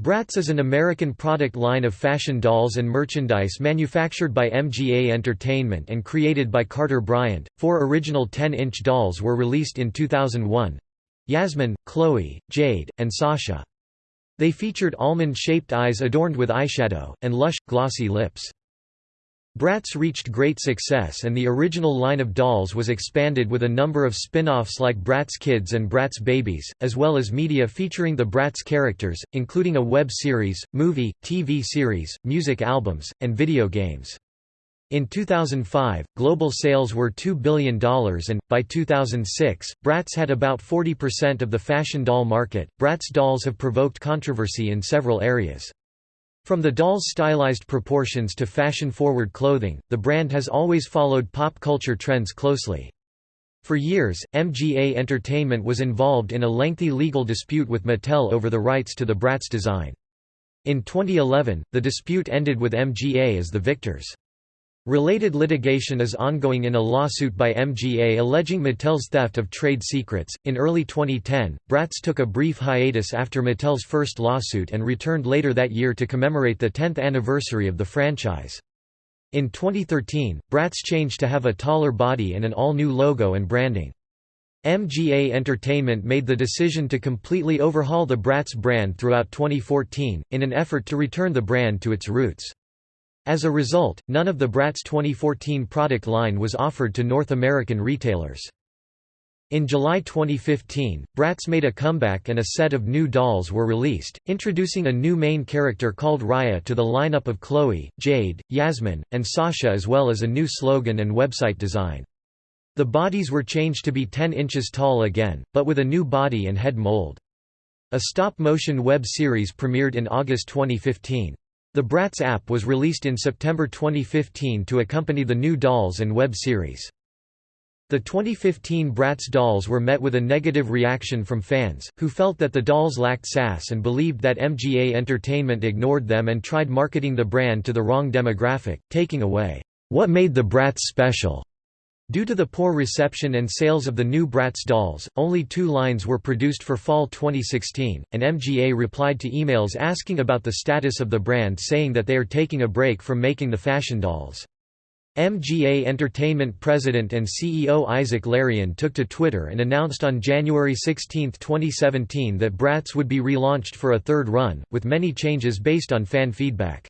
Bratz is an American product line of fashion dolls and merchandise manufactured by MGA Entertainment and created by Carter Bryant. Four original 10 inch dolls were released in 2001 Yasmin, Cloe, Jade, and Sasha. They featured almond shaped eyes adorned with eyeshadow, and lush, glossy lips. Bratz reached great success and the original line of dolls was expanded with a number of spin-offs like Bratz Kids and Bratz Babies, as well as media featuring the Bratz characters, including a web series, movie, TV series, music albums, and video games. In 2005, global sales were $2 billion and, by 2006, Bratz had about 40% of the fashion doll market. Bratz dolls have provoked controversy in several areas. From the doll's stylized proportions to fashion-forward clothing, the brand has always followed pop culture trends closely. For years, MGA Entertainment was involved in a lengthy legal dispute with Mattel over the rights to the Bratz design. In 2011, the dispute ended with MGA as the victors. Related litigation is ongoing in a lawsuit by MGA alleging Mattel's theft of trade secrets. In early 2010, Bratz took a brief hiatus after Mattel's first lawsuit and returned later that year to commemorate the 10th anniversary of the franchise. In 2013, Bratz changed to have a taller body and an all-new logo and branding. MGA Entertainment made the decision to completely overhaul the Bratz brand throughout 2014, in an effort to return the brand to its roots. As a result, none of the Bratz 2014 product line was offered to North American retailers. In July 2015, Bratz made a comeback and a set of new dolls were released, introducing a new main character called Raya to the lineup of Cloe, Jade, Yasmin, and Sasha as well as a new slogan and website design. The bodies were changed to be 10 inches tall again, but with a new body and head mold. A stop-motion web series premiered in August 2015. The Bratz app was released in September 2015 to accompany the new dolls and web series. The 2015 Bratz dolls were met with a negative reaction from fans, who felt that the dolls lacked sass and believed that MGA Entertainment ignored them and tried marketing the brand to the wrong demographic, taking away, "...what made the Bratz special." Due to the poor reception and sales of the new Bratz dolls, only two lines were produced for fall 2016, and MGA replied to emails asking about the status of the brand saying that they are taking a break from making the fashion dolls. MGA Entertainment president and CEO Isaac Larian took to Twitter and announced on January 16, 2017 that Bratz would be relaunched for a third run, with many changes based on fan feedback.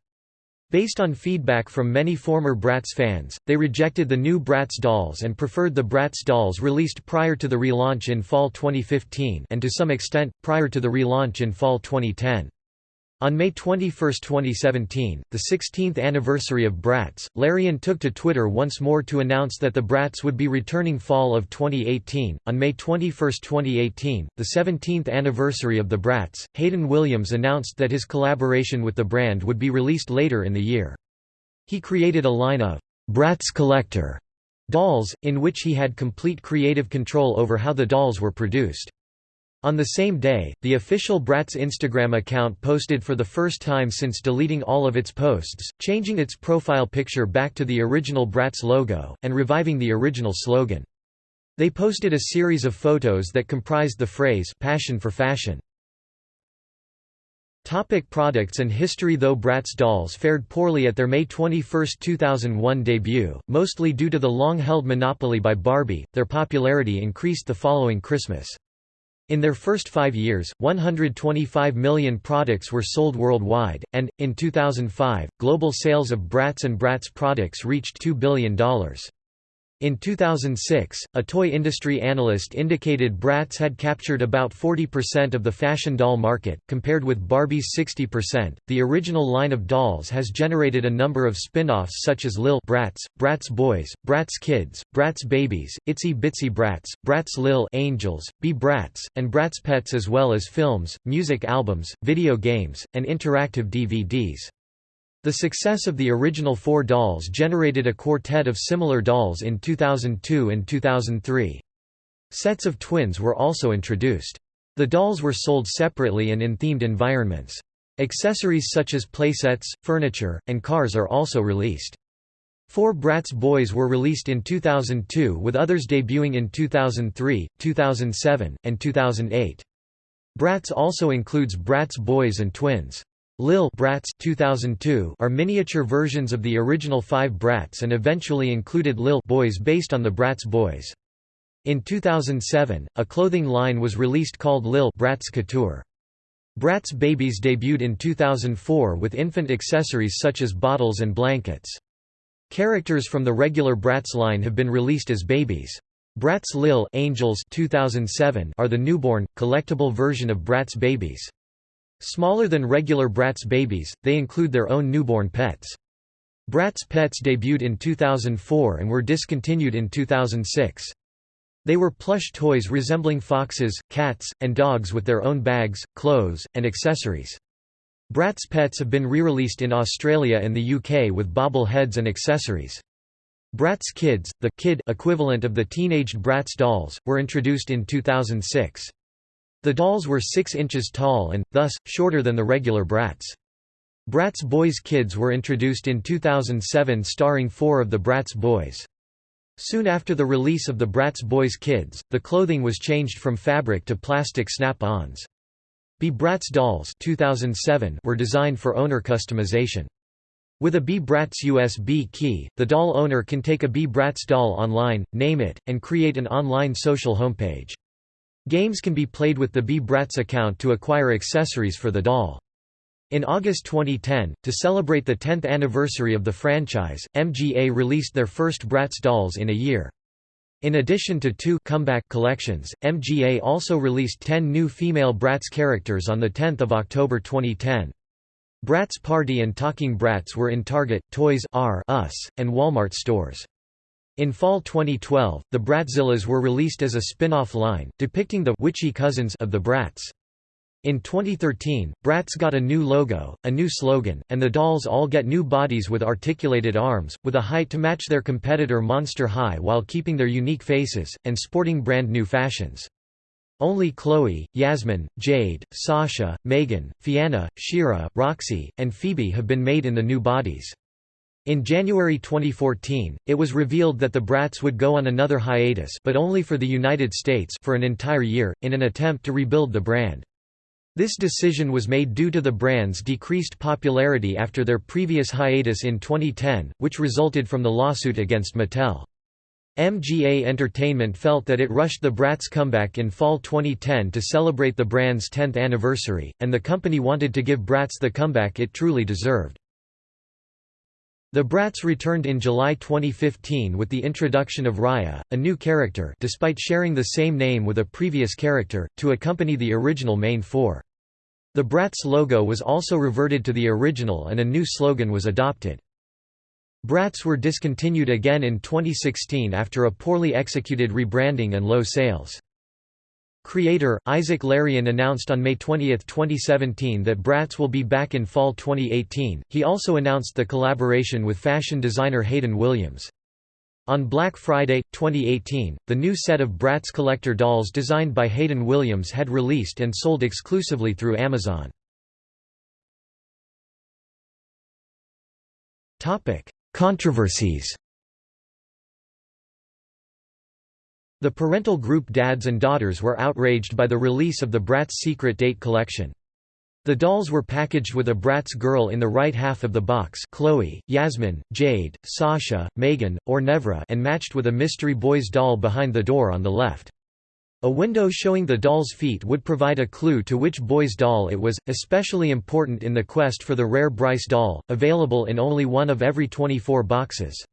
Based on feedback from many former Bratz fans, they rejected the new Bratz dolls and preferred the Bratz dolls released prior to the relaunch in fall 2015 and to some extent, prior to the relaunch in fall 2010. On May 21, 2017, the 16th anniversary of Bratz, Larian took to Twitter once more to announce that the Bratz would be returning fall of 2018. On May 21, 2018, the 17th anniversary of the Bratz, Hayden Williams announced that his collaboration with the brand would be released later in the year. He created a line of Bratz Collector dolls, in which he had complete creative control over how the dolls were produced. On the same day, the official Bratz Instagram account posted for the first time since deleting all of its posts, changing its profile picture back to the original Bratz logo, and reviving the original slogan. They posted a series of photos that comprised the phrase Passion for Fashion. Topic products and history Though Bratz dolls fared poorly at their May 21, 2001 debut, mostly due to the long-held monopoly by Barbie, their popularity increased the following Christmas. In their first five years, 125 million products were sold worldwide, and, in 2005, global sales of Bratz and Bratz products reached $2 billion. In 2006, a toy industry analyst indicated Bratz had captured about 40% of the fashion doll market, compared with Barbie's 60%. The original line of dolls has generated a number of spin offs such as Lil Bratz, Bratz Boys, Bratz Kids, Bratz Babies, Itsy Bitsy Bratz, Bratz Lil Angels, Be Bratz, and Bratz Pets, as well as films, music albums, video games, and interactive DVDs. The success of the original four dolls generated a quartet of similar dolls in 2002 and 2003. Sets of twins were also introduced. The dolls were sold separately and in themed environments. Accessories such as playsets, furniture, and cars are also released. Four Bratz Boys were released in 2002 with others debuting in 2003, 2007, and 2008. Bratz also includes Bratz Boys and Twins. Lil Bratz 2002 are miniature versions of the original five Bratz and eventually included Lil Boys based on the Bratz Boys. In 2007, a clothing line was released called Lil Bratz Couture. Bratz Babies debuted in 2004 with infant accessories such as bottles and blankets. Characters from the regular Bratz line have been released as babies. Bratz Lil Angels 2007 are the newborn, collectible version of Bratz babies. Smaller than regular Bratz babies, they include their own newborn pets. Bratz Pets debuted in 2004 and were discontinued in 2006. They were plush toys resembling foxes, cats, and dogs with their own bags, clothes, and accessories. Bratz Pets have been re-released in Australia and the UK with bobble heads and accessories. Bratz Kids, the kid equivalent of the teenaged Bratz dolls, were introduced in 2006. The dolls were 6 inches tall and, thus, shorter than the regular Bratz. Bratz Boys Kids were introduced in 2007 starring four of the Bratz Boys. Soon after the release of the Bratz Boys Kids, the clothing was changed from fabric to plastic snap-ons. B Bratz dolls 2007 were designed for owner customization. With a B-Bratz USB key, the doll owner can take a B-Bratz doll online, name it, and create an online social homepage. Games can be played with the B-Bratz account to acquire accessories for the doll. In August 2010, to celebrate the 10th anniversary of the franchise, MGA released their first Bratz dolls in a year. In addition to two comeback collections, MGA also released 10 new female Bratz characters on 10 October 2010. Bratz Party and Talking Bratz were in Target, Toys R Us, and Walmart stores. In fall 2012, the Bratzillaz were released as a spin-off line, depicting the witchy cousins of the Bratz. In 2013, Bratz got a new logo, a new slogan, and the dolls all get new bodies with articulated arms, with a height to match their competitor Monster High while keeping their unique faces, and sporting brand new fashions. Only Cloe, Yasmin, Jade, Sasha, Meygan, Fianna, Shira, Roxxi, and Phoebe have been made in the new bodies. In January 2014, it was revealed that the Bratz would go on another hiatus but only for the United States for an entire year, in an attempt to rebuild the brand. This decision was made due to the brand's decreased popularity after their previous hiatus in 2010, which resulted from the lawsuit against Mattel. MGA Entertainment felt that it rushed the Bratz comeback in fall 2010 to celebrate the brand's 10th anniversary, and the company wanted to give Bratz the comeback it truly deserved. The Bratz returned in July 2015 with the introduction of Raya, a new character despite sharing the same name with a previous character, to accompany the original main four. The Bratz logo was also reverted to the original and a new slogan was adopted. Bratz were discontinued again in 2016 after a poorly executed rebranding and low sales. Creator, Isaac Larian announced on May 20, 2017 that Bratz will be back in fall 2018. He also announced the collaboration with fashion designer Hayden Williams. On Black Friday, 2018, the new set of Bratz collector dolls designed by Hayden Williams had released and sold exclusively through Amazon. Controversies The parental group Dads and Daughters were outraged by the release of the Bratz Secret Date collection. The dolls were packaged with a Bratz girl in the right half of the box Cloe, Yasmin, Jade, Sasha, Meygan, or Nevra and matched with a Mystery Boys doll behind the door on the left. A window showing the doll's feet would provide a clue to which boy's doll it was, especially important in the quest for the rare Bryce doll, available in only one of every 24 boxes.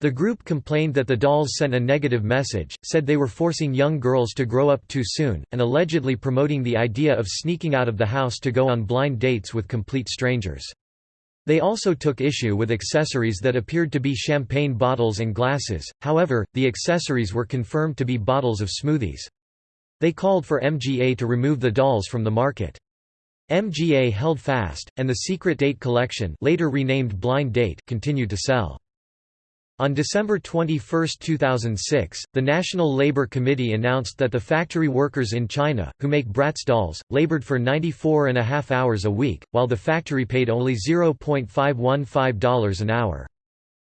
The group complained that the dolls sent a negative message, said they were forcing young girls to grow up too soon, and allegedly promoting the idea of sneaking out of the house to go on blind dates with complete strangers. They also took issue with accessories that appeared to be champagne bottles and glasses, however, the accessories were confirmed to be bottles of smoothies. They called for MGA to remove the dolls from the market. MGA held fast, and the Secret Date collection later renamed Blind Date continued to sell. On December 21, 2006, the National Labor Committee announced that the factory workers in China, who make Bratz dolls, labored for 94 and a half hours a week, while the factory paid only $0.515 an hour.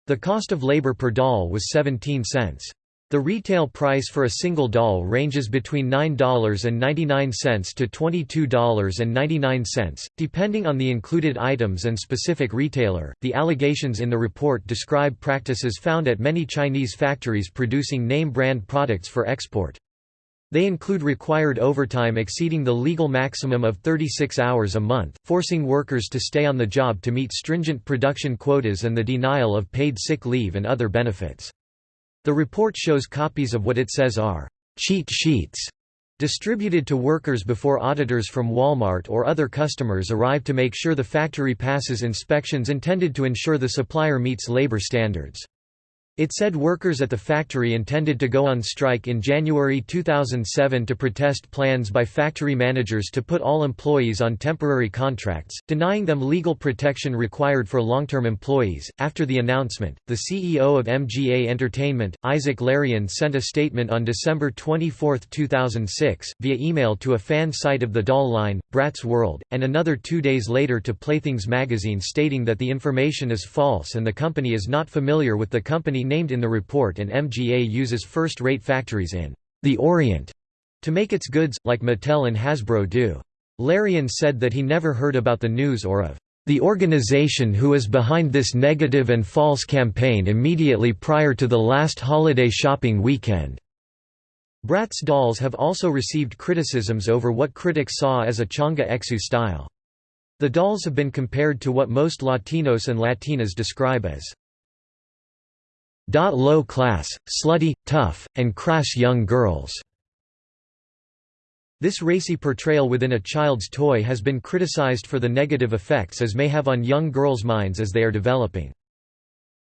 The cost of labor per doll was 17 cents. The retail price for a single doll ranges between $9.99 to $22.99, depending on the included items and specific retailer. The allegations in the report describe practices found at many Chinese factories producing name brand products for export. They include required overtime exceeding the legal maximum of 36 hours a month, forcing workers to stay on the job to meet stringent production quotas and the denial of paid sick leave and other benefits. The report shows copies of what it says are cheat sheets distributed to workers before auditors from Walmart or other customers arrive to make sure the factory passes inspections intended to ensure the supplier meets labor standards. It said workers at the factory intended to go on strike in January 2007 to protest plans by factory managers to put all employees on temporary contracts, denying them legal protection required for long-term employees. After the announcement, the CEO of MGA Entertainment, Isaac Larian sent a statement on December 24, 2006, via email to a fan site of the doll line, Bratz World, and another two days later to Playthings magazine stating that the information is false and the company is not familiar with the company named in the report and MGA uses first-rate factories in the Orient to make its goods, like Mattel and Hasbro do. Larian said that he never heard about the news or of the organization who is behind this negative and false campaign immediately prior to the last holiday shopping weekend. Bratz dolls have also received criticisms over what critics saw as a chonga-esque style. The dolls have been compared to what most Latinos and Latinas describe as low class, slutty, tough, and crass young girls. This racy portrayal within a child's toy has been criticized for the negative effects as may have on young girls' minds as they are developing.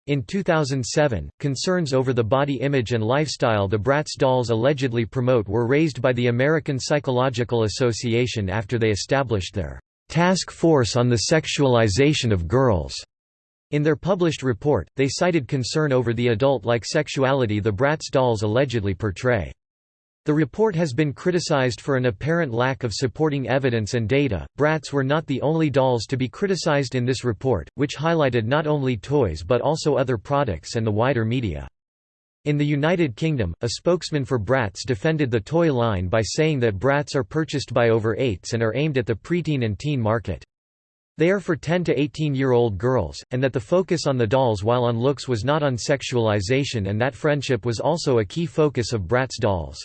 In 2007, concerns over the body image and lifestyle the Bratz dolls allegedly promote were raised by the American Psychological Association after they established their Task Force on the Sexualization of Girls. In their published report, they cited concern over the adult-like sexuality the Bratz dolls allegedly portray. The report has been criticized for an apparent lack of supporting evidence and data. Bratz were not the only dolls to be criticized in this report, which highlighted not only toys but also other products and the wider media. In the United Kingdom, a spokesman for Bratz defended the toy line by saying that Bratz are purchased by over 8s and are aimed at the preteen and teen market. They are for 10 to 18-year-old girls, and that the focus on the dolls while on looks was not on sexualization and that friendship was also a key focus of Bratz dolls.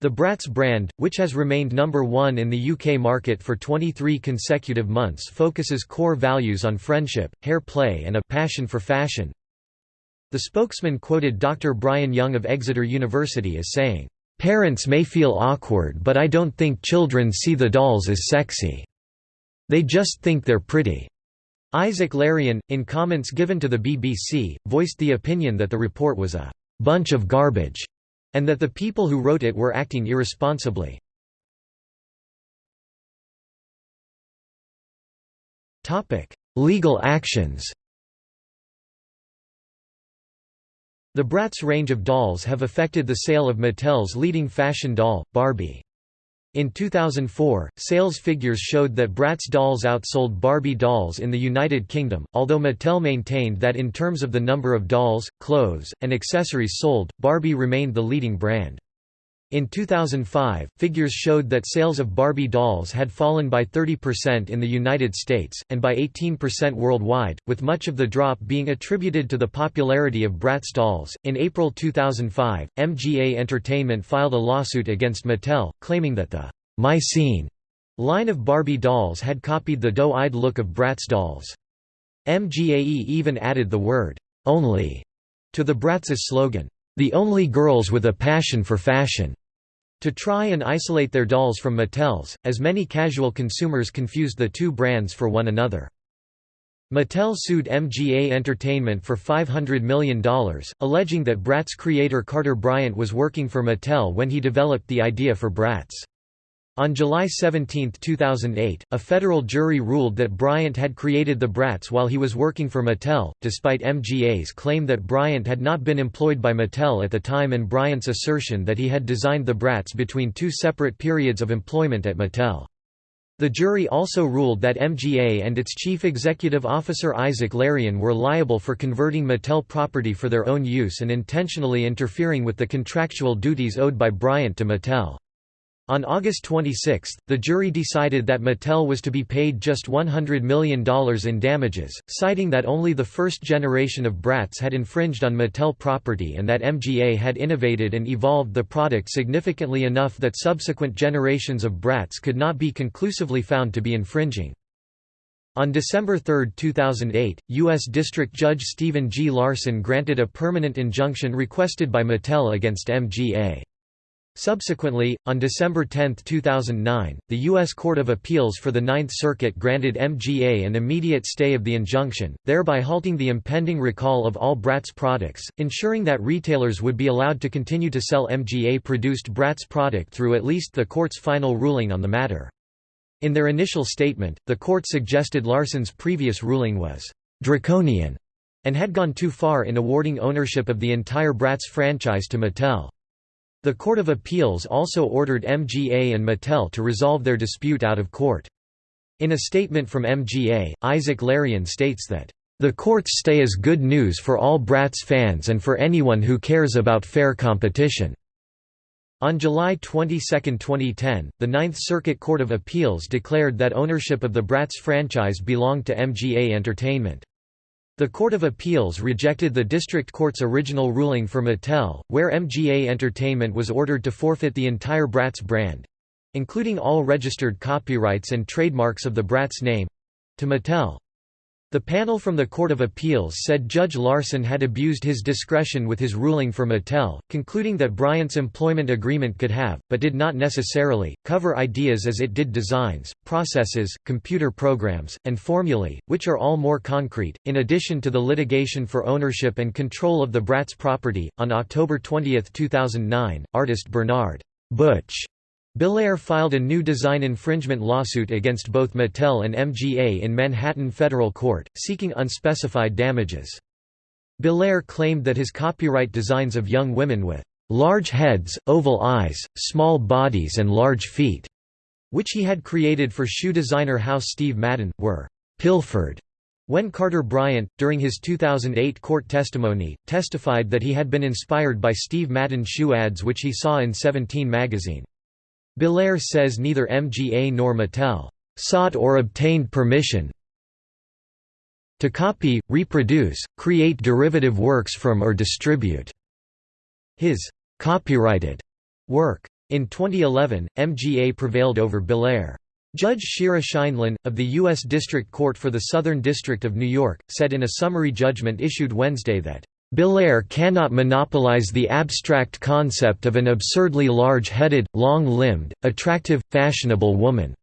The Bratz brand, which has remained number one in the UK market for 23 consecutive months focuses core values on friendship, hair play and a passion for fashion. The spokesman quoted Dr. Brian Young of Exeter University as saying, "...parents may feel awkward but I don't think children see the dolls as sexy." They just think they're pretty." Isaac Larian, in comments given to the BBC, voiced the opinion that the report was a «bunch of garbage» and that the people who wrote it were acting irresponsibly. Legal actions The Bratz range of dolls have affected the sale of Mattel's leading fashion doll, Barbie. In 2004, sales figures showed that Bratz dolls outsold Barbie dolls in the United Kingdom, although Mattel maintained that in terms of the number of dolls, clothes, and accessories sold, Barbie remained the leading brand. In 2005, figures showed that sales of Barbie dolls had fallen by 30% in the United States, and by 18% worldwide, with much of the drop being attributed to the popularity of Bratz dolls. In April 2005, MGA Entertainment filed a lawsuit against Mattel, claiming that the My Scene line of Barbie dolls had copied the doe-eyed look of Bratz dolls. MGAE even added the word only to the Bratz's slogan, the only girls with a passion for fashion to try and isolate their dolls from Mattel's, as many casual consumers confused the two brands for one another. Mattel sued MGA Entertainment for $500 million, alleging that Bratz creator Carter Bryant was working for Mattel when he developed the idea for Bratz. On July 17, 2008, a federal jury ruled that Bryant had created the Bratz while he was working for Mattel, despite MGA's claim that Bryant had not been employed by Mattel at the time and Bryant's assertion that he had designed the Bratz between two separate periods of employment at Mattel. The jury also ruled that MGA and its chief executive officer Isaac Larian were liable for converting Mattel property for their own use and intentionally interfering with the contractual duties owed by Bryant to Mattel. On August 26, the jury decided that Mattel was to be paid just $100 million in damages, citing that only the first generation of Bratz had infringed on Mattel property and that MGA had innovated and evolved the product significantly enough that subsequent generations of Bratz could not be conclusively found to be infringing. On December 3, 2008, U.S. District Judge Stephen G. Larson granted a permanent injunction requested by Mattel against MGA. Subsequently, on December 10, 2009, the U.S. Court of Appeals for the Ninth Circuit granted MGA an immediate stay of the injunction, thereby halting the impending recall of all Bratz products, ensuring that retailers would be allowed to continue to sell MGA-produced Bratz product through at least the court's final ruling on the matter. In their initial statement, the court suggested Larson's previous ruling was «draconian» and had gone too far in awarding ownership of the entire Bratz franchise to Mattel. The Court of Appeals also ordered MGA and Mattel to resolve their dispute out of court. In a statement from MGA, Isaac Larian states that, "...the court's stay is good news for all Bratz fans and for anyone who cares about fair competition." On July 22, 2010, the Ninth Circuit Court of Appeals declared that ownership of the Bratz franchise belonged to MGA Entertainment. The Court of Appeals rejected the district court's original ruling for Mattel, where MGA Entertainment was ordered to forfeit the entire Bratz brand—including all registered copyrights and trademarks of the Bratz name—to Mattel. The panel from the Court of Appeals said Judge Larson had abused his discretion with his ruling for Mattel, concluding that Bryant's employment agreement could have, but did not necessarily, cover ideas as it did designs, processes, computer programs, and formulae, which are all more concrete. In addition to the litigation for ownership and control of the Bratz property, on October 20, 2009, artist Bernard Butch Belair filed a new design infringement lawsuit against both Mattel and MGA in Manhattan federal court, seeking unspecified damages. Belair claimed that his copyright designs of young women with large heads, oval eyes, small bodies and large feet, which he had created for shoe designer house Steve Madden, were pilfered. When Carter Bryant, during his 2008 court testimony, testified that he had been inspired by Steve Madden shoe ads which he saw in Seventeen magazine. Belair says neither MGA nor Mattel sought or obtained permission to copy, reproduce, create derivative works from or distribute his copyrighted work. In 2011, MGA prevailed over Belair. Judge Shira Scheindlin, of the U.S. District Court for the Southern District of New York, said in a summary judgment issued Wednesday that Belair cannot monopolize the abstract concept of an absurdly large-headed, long-limbed, attractive, fashionable woman.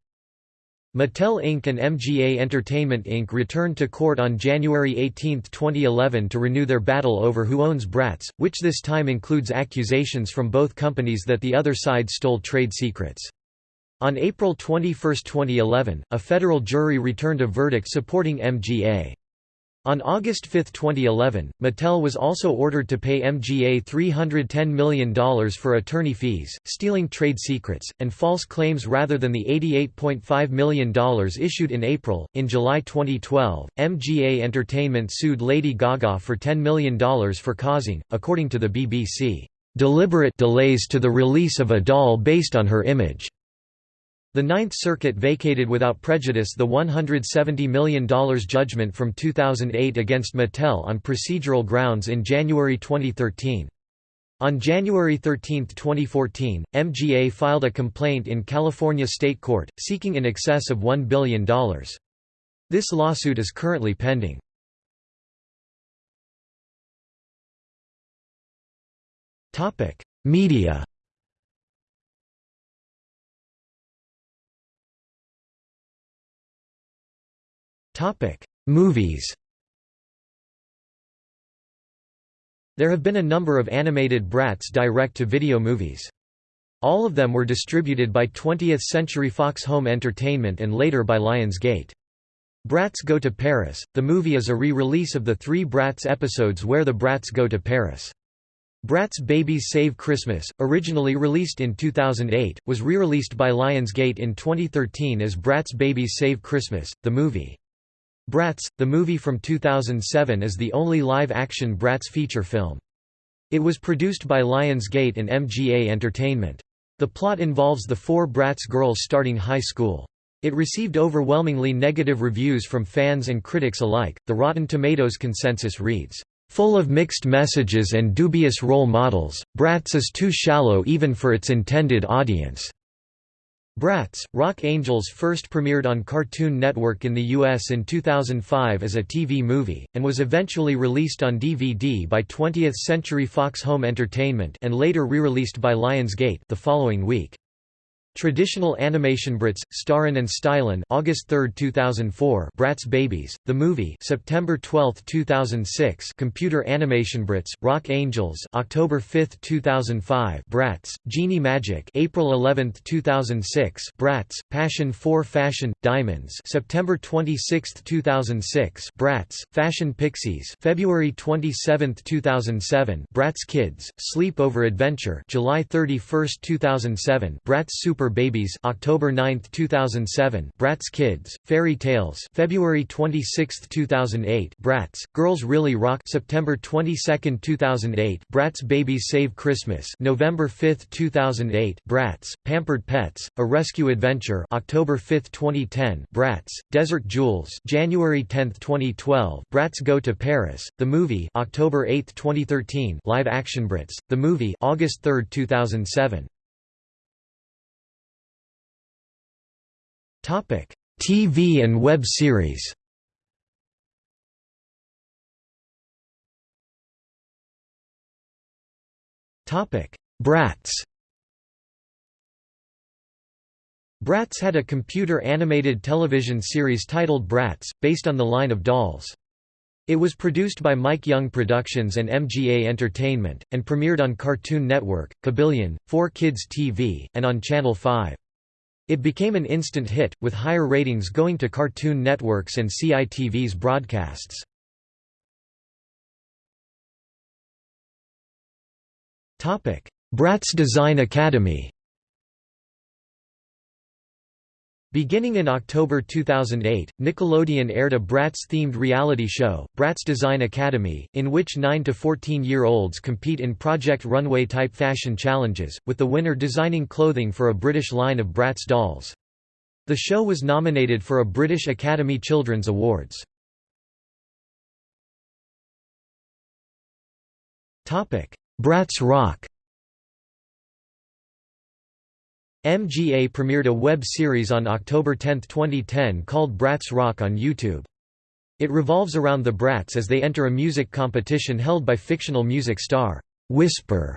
Mattel Inc. and MGA Entertainment Inc. returned to court on January 18, 2011 to renew their battle over who owns Bratz, which this time includes accusations from both companies that the other side stole trade secrets. On April 21, 2011, a federal jury returned a verdict supporting MGA. On August 5, 2011, Mattel was also ordered to pay MGA $310 million for attorney fees, stealing trade secrets, and false claims rather than the $88.5 million issued in April. In July 2012, MGA Entertainment sued Lady Gaga for $10 million for causing, according to the BBC, deliberate delays to the release of a doll based on her image. The Ninth Circuit vacated without prejudice the $170 million judgment from 2008 against Mattel on procedural grounds in January 2013. On January 13, 2014, MGA filed a complaint in California State Court, seeking in excess of $1 billion. This lawsuit is currently pending. Media Movies. There have been a number of animated Bratz direct-to-video movies. All of them were distributed by 20th Century Fox Home Entertainment and later by Lionsgate. Bratz Go to Paris, the movie is a re-release of the three Bratz episodes Where the Bratz Go to Paris. Bratz Babies Save Christmas, originally released in 2008, was re-released by Lionsgate in 2013 as Bratz Babies Save Christmas, the movie. Bratz, the movie from 2007 is the only live-action Bratz feature film. It was produced by Lionsgate and MGA Entertainment. The plot involves the four Bratz girls starting high school. It received overwhelmingly negative reviews from fans and critics alike. The Rotten Tomatoes consensus reads, Full of mixed messages and dubious role models, Bratz is too shallow even for its intended audience. Bratz, Rock Angels first premiered on Cartoon Network in the U.S. in 2005 as a TV movie, and was eventually released on DVD by 20th Century Fox Home Entertainment and later re-released by Lionsgate the following week. Traditional animation Bratz, Starrin' and Stylin' August 3, 2004 Bratz Babies, The Movie September 12, 2006 Computer Animation Bratz, Rock Angels October 5, 2005 Bratz, Genie Magic April 11, 2006 Bratz, Passion 4 Fashion, Diamonds September 26, 2006 Bratz, Fashion Pixies February 27, 2007 Bratz Kids, Sleepover Adventure July 31, 2007 Bratz Super Super Babies October 9, 2007 Bratz Kids Fairy Tales February 26, 2008 Bratz Girls Really Rock September 22, 2008 Bratz Babies Save Christmas November 5, 2008 Bratz Pampered Pets A Rescue Adventure October 5, 2010 Bratz Desert Jewels January 10, 2012 Bratz Go to Paris The Movie October 8, 2013 Live Action Bratz The Movie August 3, 2007 TV and web series. Bratz. Bratz had a computer-animated television series titled Bratz, based on the line of dolls. It was produced by Mike Young Productions and MGA Entertainment, and premiered on Cartoon Network, Kabillion, 4Kids TV, and on Channel 5. It became an instant hit, with higher ratings going to Cartoon Network's and CITV's broadcasts. Bratz Design Academy Beginning in October 2008, Nickelodeon aired a Bratz-themed reality show, Bratz Design Academy, in which 9 to 14-year-olds compete in Project Runway-type fashion challenges, with the winner designing clothing for a British line of Bratz dolls. The show was nominated for a British Academy Children's Awards. Bratz Rock MGA premiered a web series on October 10, 2010 called Bratz Rock on YouTube. It revolves around the Bratz as they enter a music competition held by fictional music star, Whisper,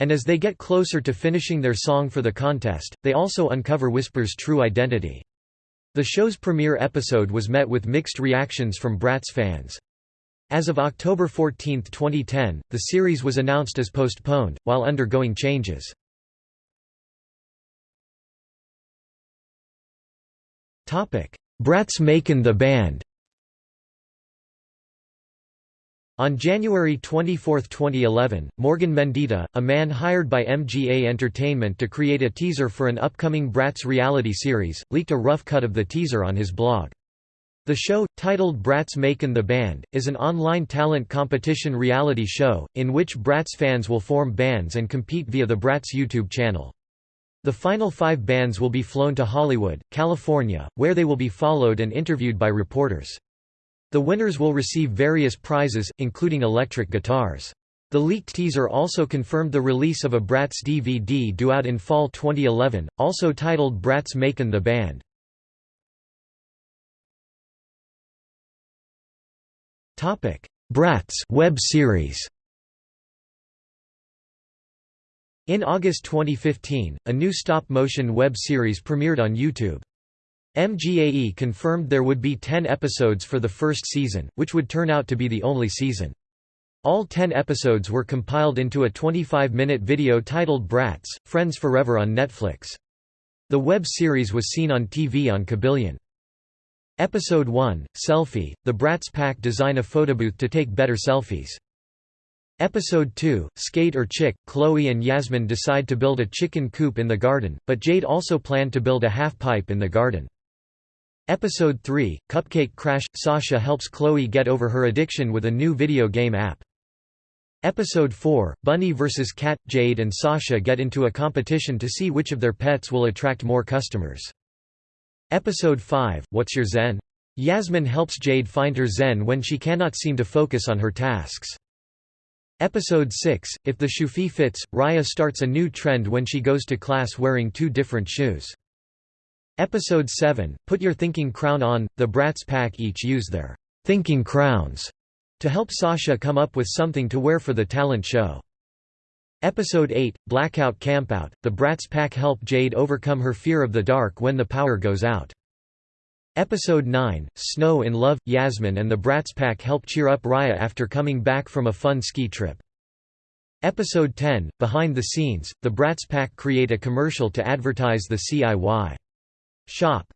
and as they get closer to finishing their song for the contest, they also uncover Whisper's true identity. The show's premiere episode was met with mixed reactions from Bratz fans. As of October 14, 2010, the series was announced as postponed, while undergoing changes. Bratz Makin' the Band On January 24, 2011, Morgan Mendita, a man hired by MGA Entertainment to create a teaser for an upcoming Bratz reality series, leaked a rough cut of the teaser on his blog. The show, titled Bratz Makin' the Band, is an online talent competition reality show, in which Bratz fans will form bands and compete via the Bratz YouTube channel. The final five bands will be flown to Hollywood, California, where they will be followed and interviewed by reporters. The winners will receive various prizes, including electric guitars. The leaked teaser also confirmed the release of a Bratz DVD due out in fall 2011, also titled Bratz Makin' the Band. Bratz web series In August 2015, a new stop-motion web series premiered on YouTube. MGAE confirmed there would be 10 episodes for the first season, which would turn out to be the only season. All 10 episodes were compiled into a 25-minute video titled Bratz, Friends Forever on Netflix. The web series was seen on TV on Kabillion. Episode 1, Selfie, the Bratz Pack design a photobooth to take better selfies. Episode 2, Skate or Chick, Cloe and Yasmin decide to build a chicken coop in the garden, but Jade also planned to build a half-pipe in the garden. Episode 3, Cupcake Crash – Sasha helps Cloe get over her addiction with a new video game app. Episode 4, Bunny vs. Cat – Jade and Sasha get into a competition to see which of their pets will attract more customers. Episode 5, What's Your Zen? Yasmin helps Jade find her zen when she cannot seem to focus on her tasks. Episode 6, If the Shufi fits, Raya starts a new trend when she goes to class wearing two different shoes. Episode 7, Put Your Thinking Crown On, the Bratz pack each use their thinking crowns to help Sasha come up with something to wear for the talent show. Episode 8, Blackout Campout, the Bratz pack help Jade overcome her fear of the dark when the power goes out. Episode 9, Snow in Love, Yasmin and the Bratz Pack help cheer up Raya after coming back from a fun ski trip. Episode 10, Behind the Scenes, the Bratz Pack create a commercial to advertise the CIY shop.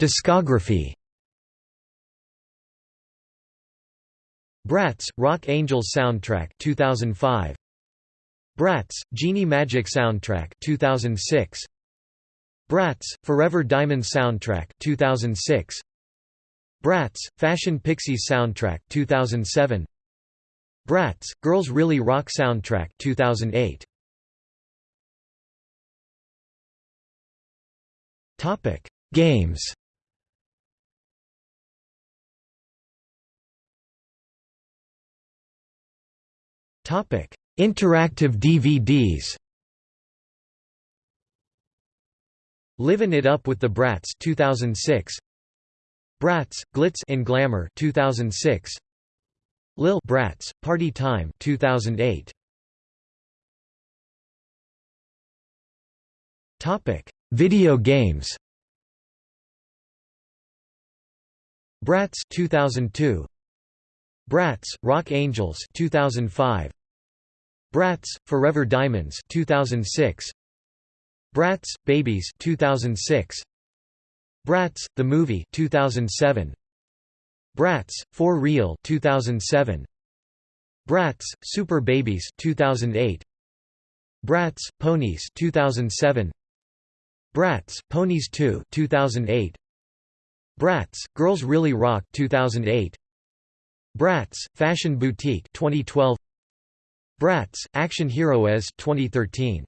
Discography Bratz, Rock Angels soundtrack 2005 Bratz, Genie Magic Soundtrack 2006 Bratz, Forever Diamond Soundtrack 2006 Bratz, Fashion Pixies Soundtrack 2007 Bratz, Girls Really Rock Soundtrack 2008 Topic: Games. Topic: Interactive DVDs Livin' It Up with the Bratz 2006 Bratz Glitz in Glamour 2006 Lil Bratz Party Time 2008 Topic Video games. Bratz 2002 Bratz Rock Angels 2005 Bratz, Forever Diamonds 2006 Bratz, Babies 2006 Bratz, the movie 2007 Bratz, For Real 2007 Bratz, Super Babies 2008 Bratz, Ponies 2007 Bratz, Ponies 2 2008 Bratz, Girls Really Rock 2008 Bratz, Fashion Boutique 2012 Bratz, Action Heroes 2013